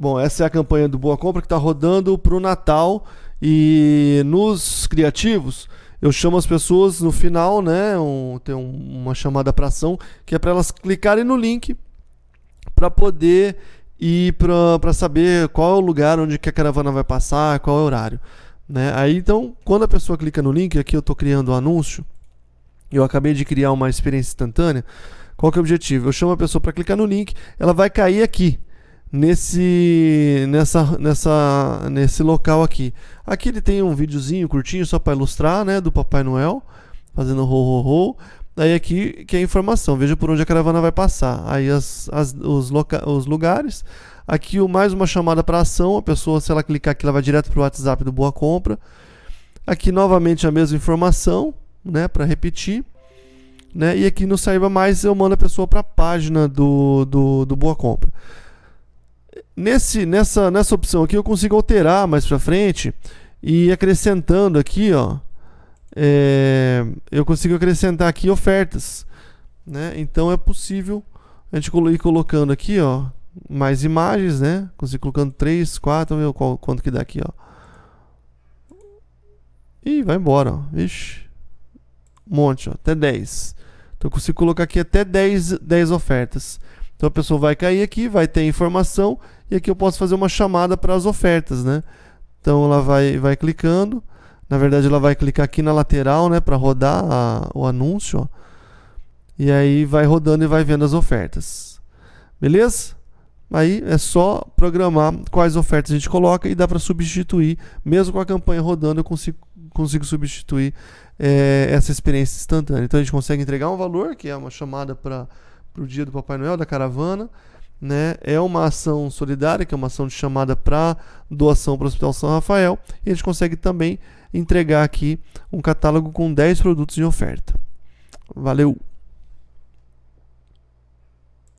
Bom, essa é a campanha do Boa Compra que está rodando para o Natal e nos criativos eu chamo as pessoas no final, né? Um, tem um, uma chamada para ação que é para elas clicarem no link para poder ir para saber qual é o lugar onde que a caravana vai passar, qual é o horário. Né? Aí então, quando a pessoa clica no link, aqui eu estou criando o um anúncio, eu acabei de criar uma experiência instantânea. Qual que é o objetivo? Eu chamo a pessoa para clicar no link, ela vai cair aqui nesse nessa nessa nesse local aqui. Aqui ele tem um videozinho curtinho só para ilustrar, né, do Papai Noel fazendo ho ho ho. Daí aqui que é a informação, veja por onde a caravana vai passar. Aí as, as os, os lugares. Aqui o mais uma chamada para ação, a pessoa se ela clicar aqui ela vai direto para o WhatsApp do Boa Compra. Aqui novamente a mesma informação, né, para repetir. Né? E aqui no Saiba Mais eu mando a pessoa para a página do, do, do Boa Compra. Nesse, nessa, nessa opção aqui eu consigo alterar mais para frente e acrescentando aqui, ó, é, eu consigo acrescentar aqui ofertas, né? Então é possível a gente ir colocando aqui, ó, mais imagens, né? Consigo colocando 3, 4, ver qual, quanto que dá aqui, ó. E vai embora, ó. Ixi. Um monte, ó, até 10. Então eu consigo colocar aqui até 10, 10 ofertas. Então a pessoa vai cair aqui, vai ter informação e aqui eu posso fazer uma chamada para as ofertas, né? Então ela vai, vai clicando. Na verdade ela vai clicar aqui na lateral, né, para rodar a, o anúncio. Ó. E aí vai rodando e vai vendo as ofertas. Beleza? Aí é só programar quais ofertas a gente coloca e dá para substituir. Mesmo com a campanha rodando, eu consigo, consigo substituir é, essa experiência instantânea. Então a gente consegue entregar um valor, que é uma chamada para para o dia do Papai Noel, da caravana. Né? É uma ação solidária, que é uma ação de chamada para doação para o Hospital São Rafael. E a gente consegue também entregar aqui um catálogo com 10 produtos em oferta. Valeu!